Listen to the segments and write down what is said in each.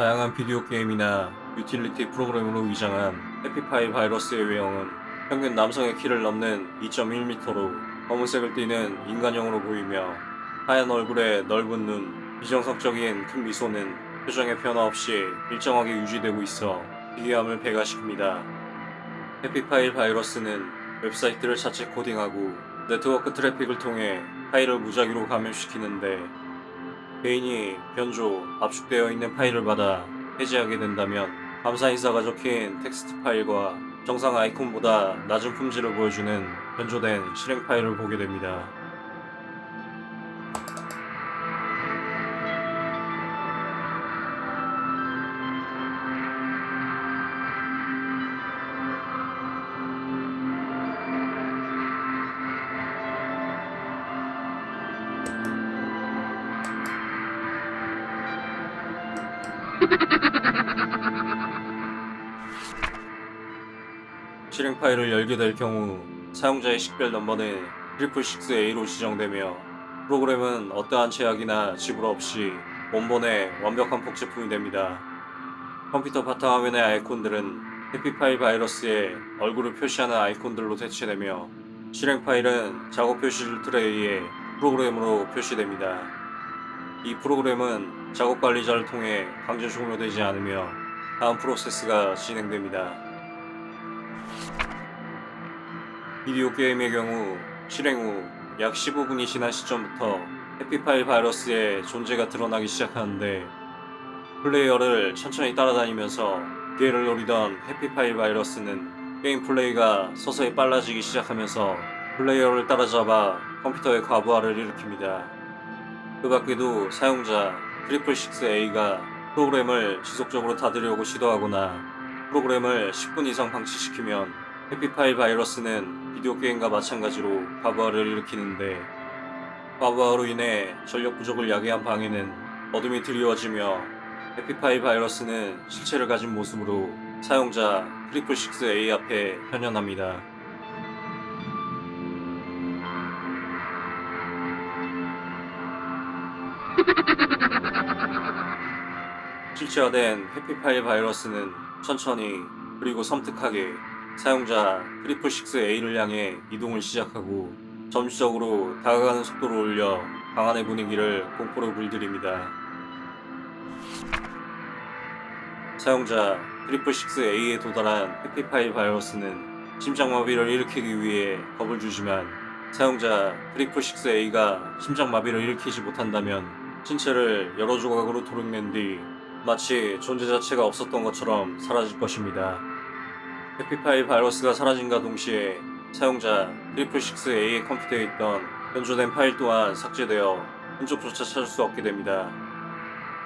다양한 비디오 게임이나 유틸리티 프로그램으로 위장한 해피파일 바이러스의 외형은 평균 남성의 키를 넘는 2.1m로 검은색을 띠는 인간형으로 보이며 하얀 얼굴에 넓은 눈, 비정상적인 큰 미소는 표정의 변화 없이 일정하게 유지되고 있어 기괴함을 배가시킵니다. 해피파일 바이러스는 웹사이트를 자체 코딩하고 네트워크 트래픽을 통해 파일을 무작위로 감염시키는데 개인이 변조, 압축되어 있는 파일을 받아 해제하게 된다면 감사 인사가 적힌 텍스트 파일과 정상 아이콘보다 낮은 품질을 보여주는 변조된 실행 파일을 보게 됩니다. 실행 파일을 열게 될 경우 사용자의 식별 넘버는 666A로 지정되며 프로그램은 어떠한 제약이나 지불 없이 원본의 완벽한 복제품이 됩니다. 컴퓨터 바탕화면의 아이콘들은 해피파일 바이러스의 얼굴을 표시하는 아이콘들로 대체되며 실행 파일은 작업 표시줄 트레이에 프로그램으로 표시됩니다. 이 프로그램은 작업 관리자를 통해 강제 종료되지 않으며 다음 프로세스가 진행됩니다. 비디오 게임의 경우 실행 후 약 15분이 지난 시점부터 해피파일 바이러스의 존재가 드러나기 시작하는데 플레이어를 천천히 따라다니면서 기회를 노리던 해피파일 바이러스는 게임 플레이가 서서히 빨라지기 시작하면서 플레이어를 따라잡아 컴퓨터의 과부하를 일으킵니다. 그 밖에도 사용자 트리플6A가 프로그램을 지속적으로 닫으려고 시도하거나 프로그램을 10분 이상 방치시키면 해피파일 바이러스는 비디오 게임과 마찬가지로 과부하를 일으키는데 과부하로 인해 전력 부족을 야기한 방에는 어둠이 드리워지며 해피파일 바이러스는 실체를 가진 모습으로 사용자 트리플6A 앞에 현현합니다. 실체화된 해피파일 바이러스는 천천히 그리고 섬뜩하게 사용자 트리플6A를 향해 이동을 시작하고 점진적으로 다가가는 속도를 올려 방 안의 분위기를 공포로 물들입니다. 사용자 트리플6A에 도달한 해피파일 바이러스는 심장마비를 일으키기 위해 겁을 주지만 사용자 트리플6A가 심장마비를 일으키지 못한다면 신체를 여러 조각으로 도륙낸 뒤 마치 존재 자체가 없었던 것처럼 사라질 것입니다. 해피파일 바이러스가 사라짐과 동시에 사용자 트리플6A의 컴퓨터에 있던 변조된 파일 또한 삭제되어 흔적조차 찾을 수 없게 됩니다.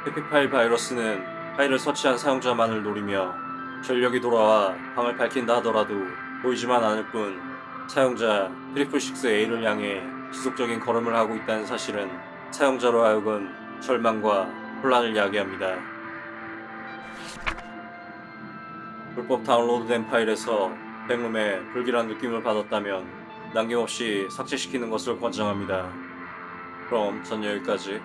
해피파일 바이러스는 파일을 설치한 사용자만을 노리며 전력이 돌아와 방을 밝힌다 하더라도 보이지만 않을 뿐 사용자 트리플6A를 향해 지속적인 걸음을 하고 있다는 사실은 사용자로 하여금 절망과 혼란을 야기합니다. 불법 다운로드된 파일에서 백룸에 불길한 느낌을 받았다면 남김없이 삭제시키는 것을 권장합니다. 그럼 전 여기까지